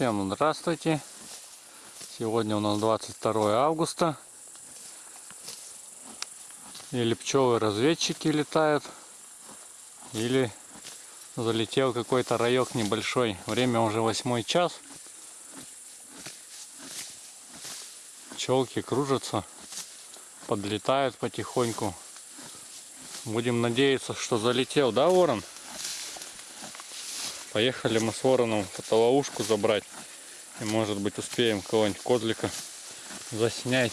Всем здравствуйте! Сегодня у нас 22 августа. Или пчелы-разведчики летают, или залетел какой-то райок небольшой. Время уже восьмой час. Пчелки кружатся, подлетают потихоньку. Будем надеяться, что залетел, да, ворон? Поехали мы с вороном фотоловушку забрать. И может быть успеем кого-нибудь козлика заснять.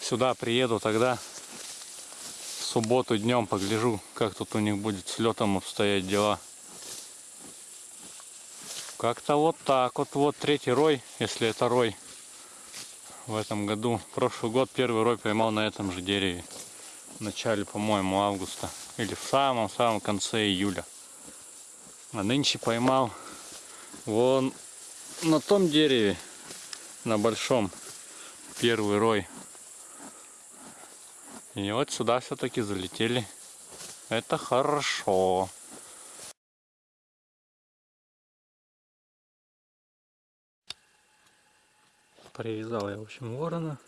Сюда приеду тогда в субботу днем погляжу, как тут у них будет с летом обстоять дела. Как-то вот так вот. Вот третий рой, если это рой в этом году. Прошлый год первый рой поймал на этом же дереве. В начале, по-моему, августа. Или в самом-самом конце июля. А нынче поймал вон на том дереве, на большом, первый рой. И вот сюда все-таки залетели. Это хорошо. Привязал я, в общем, ворона.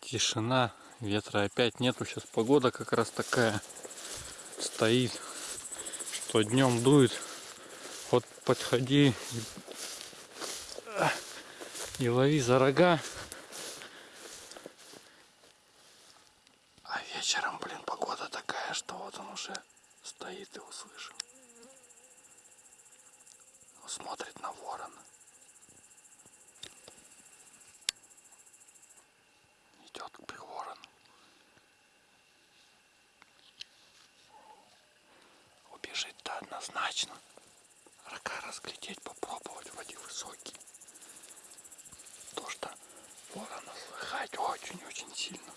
Тишина, ветра опять нету. Сейчас погода как раз такая стоит что днем дует, вот подходи и, и лови за рога. А вечером, блин, погода такая, что вот он уже стоит и услышал. Смотрит на ворона. Идет к ворону. убежит-то однозначно. Рога разглядеть, попробовать, вроде высокие. То, что ворона слыхать очень-очень сильно.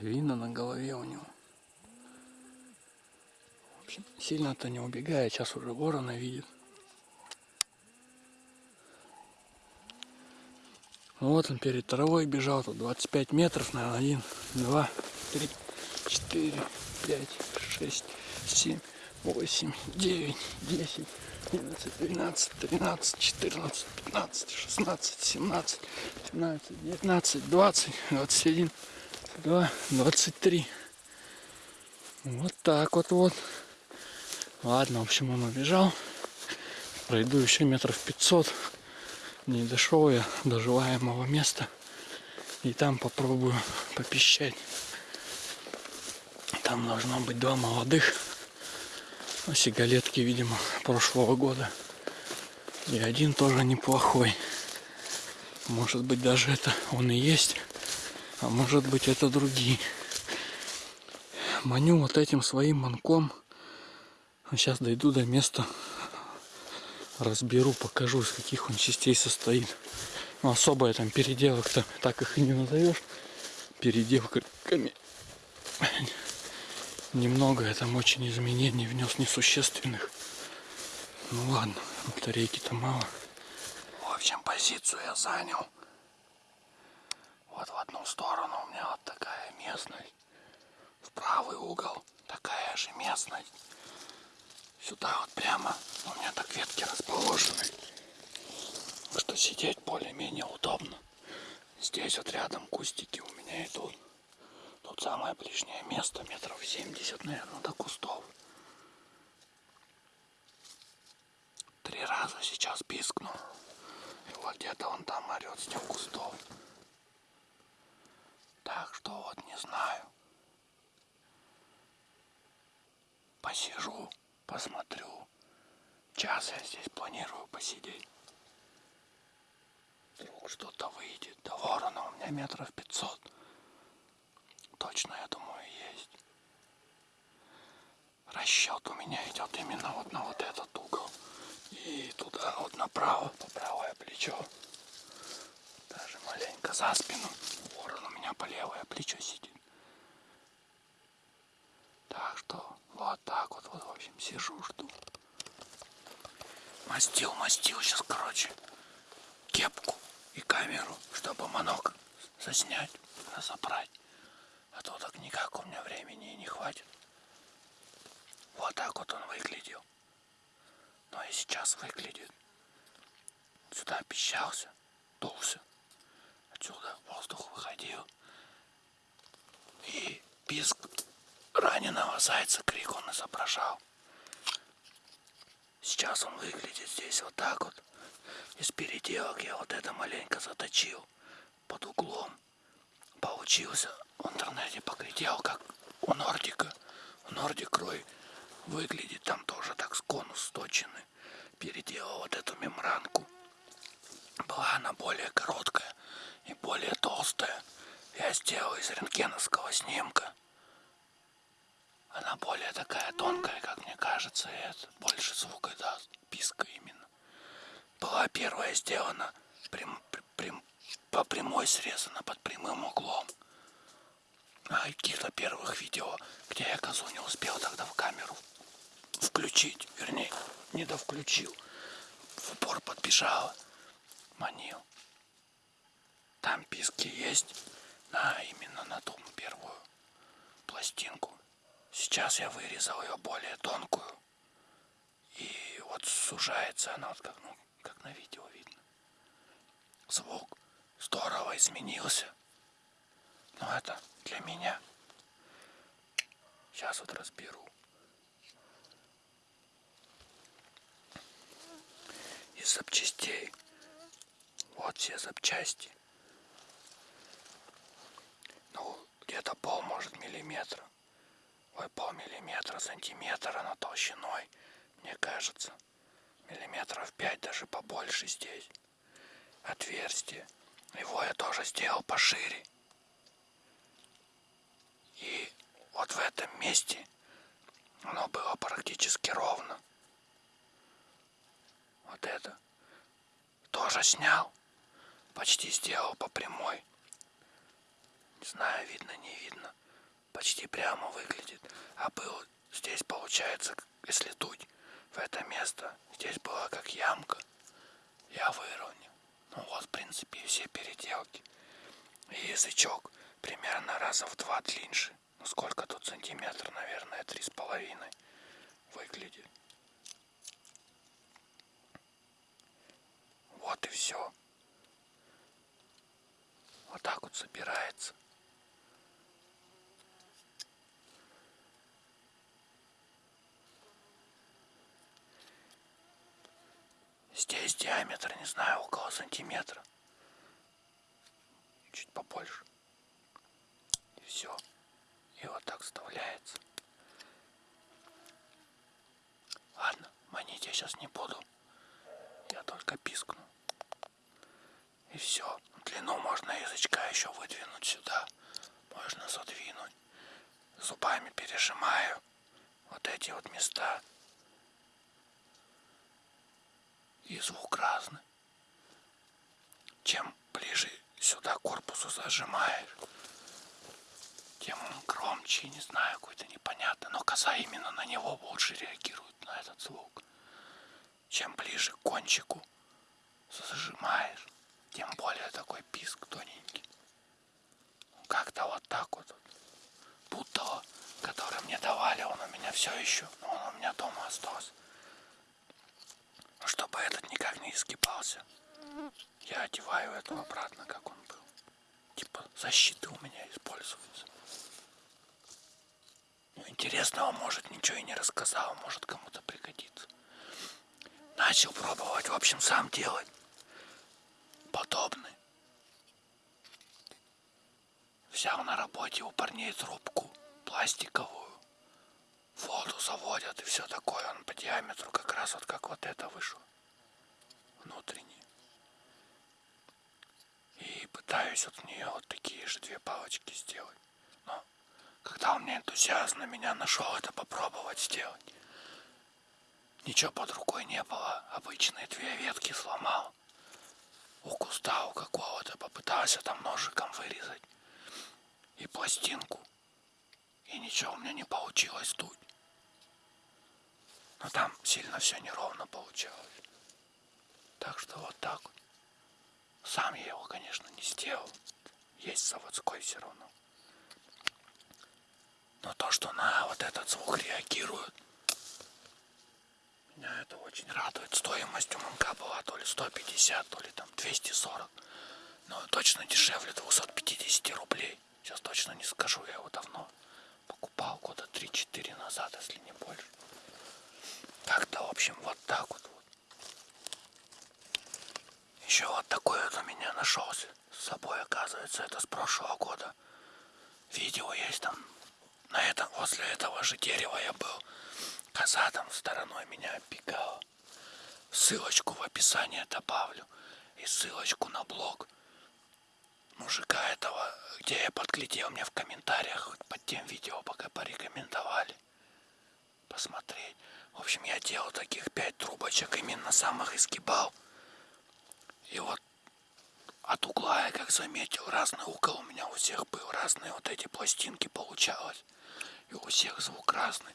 видно на голове у него. В общем, сильно-то не убегает, сейчас уже ворона видит. Ну, вот он перед травой бежал, тут 25 метров, наверное, 1, 2, 3, 4, 5, 6, 7, 8, 9, 10, 11, 12, 13, 14, 15, 16, 17, 17, 19, 20, 21, два, двадцать три. Вот так вот вот. Ладно, в общем, он убежал. Пройду еще метров пятьсот. Не дошел я до желаемого места. И там попробую попищать. Там должно быть два молодых. А сигалетки, видимо, прошлого года. И один тоже неплохой. Может быть, даже это он и есть. А может быть это другие. Маню вот этим своим манком. Сейчас дойду до места. Разберу, покажу, из каких он частей состоит. Ну, особо я там переделок-то так их и не назовешь. Переделками. немного я там очень изменений внес несущественных. Ну ладно, батарейки-то мало. В общем, позицию я занял. Вот в одну сторону у меня вот такая местность. В правый угол такая же местность. Сюда вот прямо у меня так ветки расположены. Что сидеть более-менее удобно. Здесь вот рядом кустики у меня идут. Тут самое ближнее место, метров 70, наверное, до кустов. Три раза сейчас пискнул. И вот где-то он там орет с тех кустов. Что вот не знаю. Посижу, посмотрю. Час я здесь планирую посидеть. Вдруг что-то выйдет. До ворона у меня метров пятьсот. Точно, я думаю, есть. Расчет у меня идет именно вот на вот этот угол. И туда вот направо, по правое плечо. Даже маленько за спину. Ворон у меня по левое плечо сидит. Так что вот так вот, вот в общем, сижу, жду. Мастил, мастил сейчас, короче, кепку и камеру, чтобы манок заснять, разобрать. А то так никак у меня времени и не хватит. Вот так вот он выглядел. Но и сейчас выглядит. Сюда пищался, дулся. Отсюда воздух выходил. И писк раненого зайца крик он изображал. Сейчас он выглядит здесь вот так вот. Из переделок я вот это маленько заточил под углом. Получился в интернете поглядел, как у Нордика. У Нордик Рой выглядит там тоже так с конус сточены. Переделал вот эту мембранку. Была она более короткая и более толстая. Я сделал из рентгеновского снимка. Она более такая тонкая, как мне кажется, и это больше звука даст, писка именно. Была первая сделана прям, прям, по прямой срезана под прямым углом. А каких-то первых видео, где я козу не успел тогда в камеру включить, вернее, не довключил. В упор подбежала, манил. Там писки есть, а именно на ту первую пластинку. Сейчас я вырезал ее более тонкую. И вот сужается она, вот как, ну, как на видео видно. Звук здорово изменился. Но это для меня. Сейчас вот разберу. Из запчастей. Вот все запчасти. Ну, где-то пол, может, миллиметра. Ой, полмиллиметра, сантиметра на толщиной, мне кажется. Миллиметров пять, даже побольше здесь. Отверстие. Его я тоже сделал пошире. И вот в этом месте оно было практически ровно. Вот это. Тоже снял. Почти сделал по прямой. Не знаю, видно, не видно почти прямо выглядит. А был здесь получается, если дуть в это место, здесь была как ямка. Я выровнял. Ну вот, в принципе, все переделки. И язычок примерно раза в два длиннее. Ну сколько тут сантиметр, наверное, три с половиной выглядит. Вот и все. Вот так вот собирается. Здесь диаметр, не знаю, около сантиметра. Чуть побольше. И все. И вот так вставляется. Ладно, манить я сейчас не буду. Я только пискну. И все. Длину можно язычка еще выдвинуть сюда. Можно задвинуть. Зубами пережимаю вот эти вот места. И звук разный. Чем ближе сюда корпусу зажимаешь, тем он громче, не знаю, какой-то непонятный. Но коза именно на него лучше реагирует, на этот звук. Чем ближе к кончику зажимаешь, тем более такой писк тоненький. Как-то вот так вот. Будто, который мне давали, он у меня все еще, но он у меня дома остался. Чтобы этот никак не изгибался, я одеваю эту обратно, как он был. Типа защиты у меня используются. Ну, интересного, может, ничего и не рассказал, может, кому-то пригодится. Начал пробовать, в общем, сам делать. Подобный. Взял на работе у парней трубку пластиковую. Воду заводят и все такое. Он по диаметру как раз вот как вот это вышел. Внутренний. И пытаюсь от нее вот такие же две палочки сделать. Но когда у меня энтузиазм на меня нашел это попробовать сделать. Ничего под рукой не было. Обычные две ветки сломал. У куста у какого-то попытался там ножиком вырезать. И пластинку. И ничего у меня не получилось тут. Но там сильно все неровно получалось. Так что вот так. Сам я его, конечно, не сделал. Есть заводской все равно. Но то, что на вот этот звук реагирует, меня это очень радует. Стоимость у манка была то ли 150, то ли там 240. Но точно дешевле 250 рублей. Сейчас точно не скажу, я его давно покупал года 3-4 назад, если не больше. Как-то, в общем, вот так вот. Еще вот такой вот у меня нашелся с собой, оказывается, это с прошлого года. Видео есть там. На этом, возле этого же дерева я был. Коза там стороной меня опекала. Ссылочку в описании добавлю. И ссылочку на блог мужика этого, где я подглядел мне в комментариях под тем видео, пока порекомендовали посмотреть. В общем, я делал таких пять трубочек, именно самых изгибал. И вот от угла я как заметил, разный угол у меня у всех был, разные вот эти пластинки получалось. И у всех звук разный,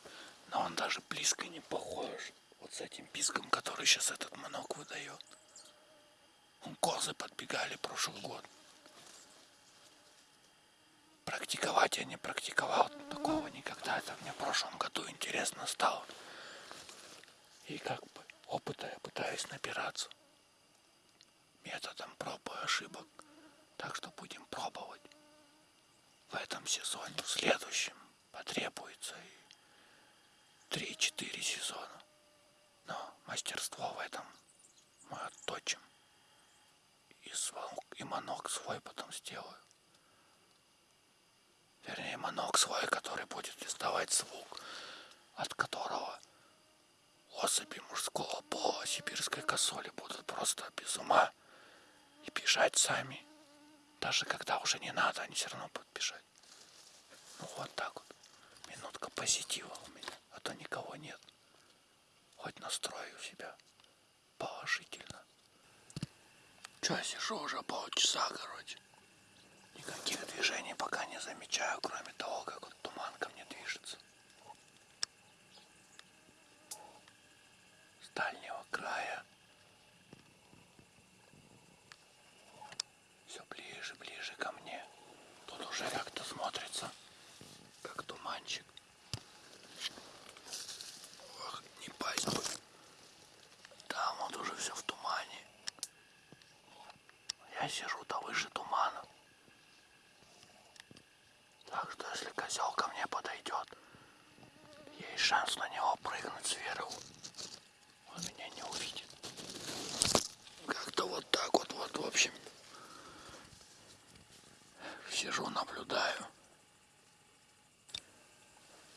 но он даже близко не похож вот с этим писком, который сейчас этот манок выдает. Козы подбегали прошлый год. Практиковать я не практиковал такого никогда. Это мне в прошлом году интересно стало. И как бы опыта я пытаюсь набираться методом проб и ошибок. Так что будем пробовать в этом сезоне. В следующем потребуется и 3-4 сезона. Но мастерство в этом мы отточим. И, звонок, и манок свой потом сделаю. Вернее, манок свой, который будет издавать звук, от которого особи мужского пола сибирской косоли будут просто без ума и бежать сами. Даже когда уже не надо, они все равно будут бежать. Ну вот так вот. Минутка позитива у меня, а то никого нет. Хоть настрою себя положительно. Че, сижу уже полчаса, короче. Никаких движений пока не замечаю, кроме того, как вот туман ко мне движется. Дальнего края все ближе, ближе ко мне. Тут уже как-то смотрится, как туманчик. Ох, не пасть бы. Там вот уже все в тумане. Я сижу-то выше тумана. Так что если козел ко мне подойдет, есть шанс на него прыгнуть сверху. Он меня не увидит. Как-то вот так вот, вот, в общем сижу, наблюдаю.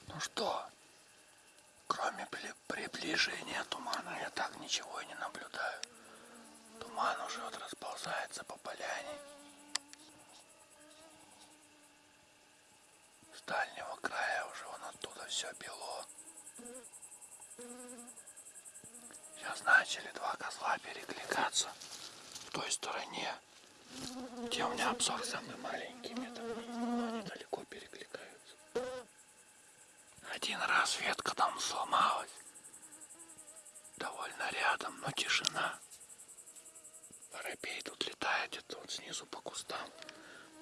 Ну что, кроме приближения тумана я так ничего и не наблюдаю. Туман уже вот расползается по поляне. С дальнего края уже вон оттуда все бело. Сейчас начали два козла перекликаться в той стороне где у меня обзор самый маленький, мне там они далеко перекликаются. Один раз ветка там сломалась. Довольно рядом, но тишина. Воробей тут летает где-то вот снизу по кустам.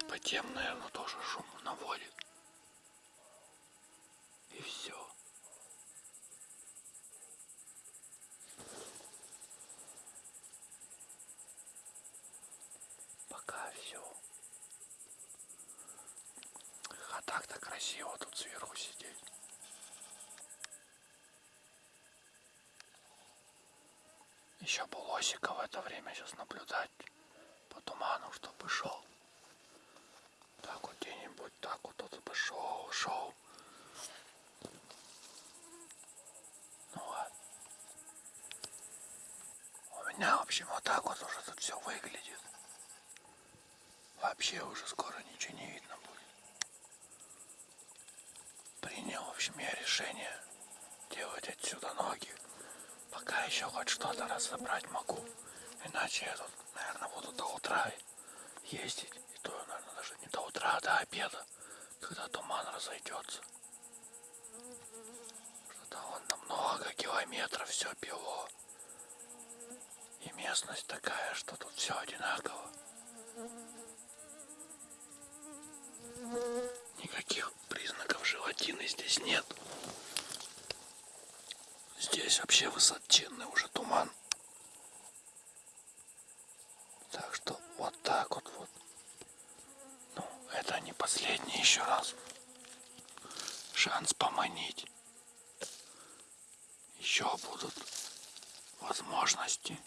По тем, наверное, тоже шум наводит. И все. Пока все. А так-то красиво тут сверху сидеть. Еще бы лосика в это время сейчас наблюдать по туману, чтобы шел. Так вот где-нибудь, так вот тут бы шел, шел. Ну ладно. У меня, в общем, вот так вот уже тут все выглядит. Вообще уже скоро ничего не видно будет. Принял, в общем, я решение делать отсюда ноги. Пока еще хоть что-то разобрать могу. Иначе я тут, наверное, буду до утра ездить. И то, наверное, даже не до утра, а до обеда, когда туман разойдется. Что-то вон на много километров все бело. И местность такая, что тут все одинаково. Никаких признаков животины здесь нет. Здесь вообще высоченный уже туман. Так что вот так вот вот. Ну, это не последний еще раз. Шанс поманить. Еще будут возможности.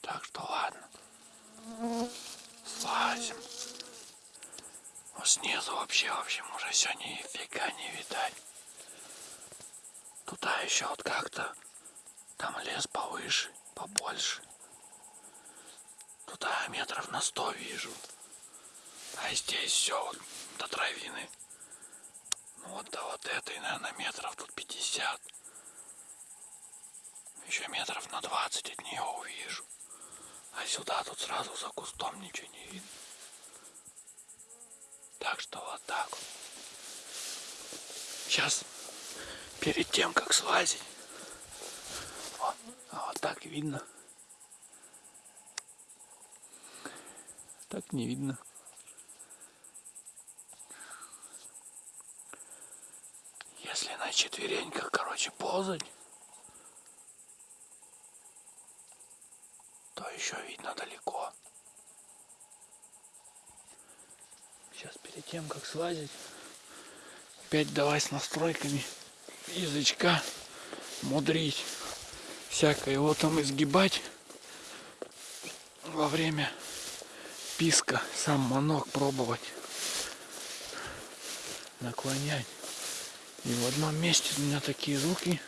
Так что ладно. Слазим. Вот снизу вообще, в общем, уже все нифига не видать. Туда еще вот как-то. Там лес повыше, побольше. Туда метров на сто вижу. А здесь все вот до травины. Ну вот до вот этой, наверное, метров тут 50. Еще метров на 20 от нее увижу. А сюда тут сразу за кустом ничего не видно. Так что вот так вот. Сейчас перед тем, как слазить. Вот, а вот так видно. Так не видно. Если на четвереньках, короче, ползать, то еще видно далеко. Сейчас перед тем, как слазить, опять давай с настройками язычка мудрить, всякое его там изгибать во время писка, сам манок пробовать, наклонять. И в одном месте у меня такие звуки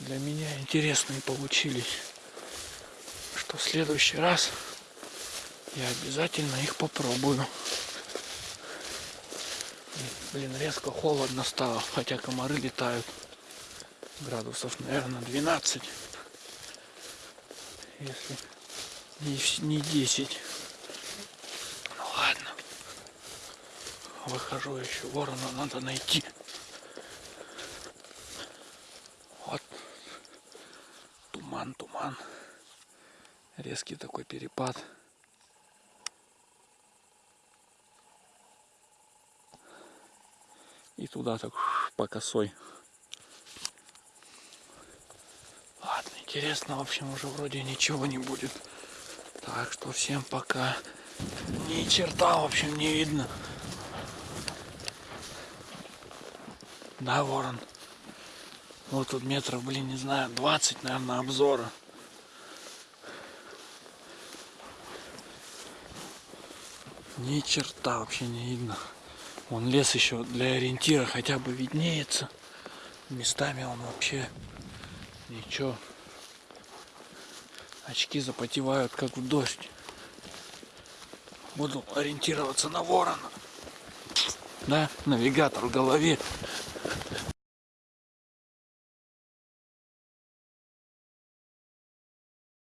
для меня интересные получились, что в следующий раз я обязательно их попробую. Блин, резко холодно стало, хотя комары летают. Градусов, наверное, 12. Если не 10. Ну ладно. Выхожу еще ворона, надо найти. Вот. Туман, туман. Резкий такой перепад. Туда так по косой. Ладно, интересно, в общем, уже вроде ничего не будет. Так что всем пока. Ни черта, в общем, не видно. Да, ворон. Вот тут метров, блин, не знаю, 20, наверное, обзора. Ни черта вообще не видно. Вон лес еще для ориентира хотя бы виднеется. Местами он вообще ничего. Очки запотевают, как в дождь. Буду ориентироваться на ворона. Да, навигатор в голове.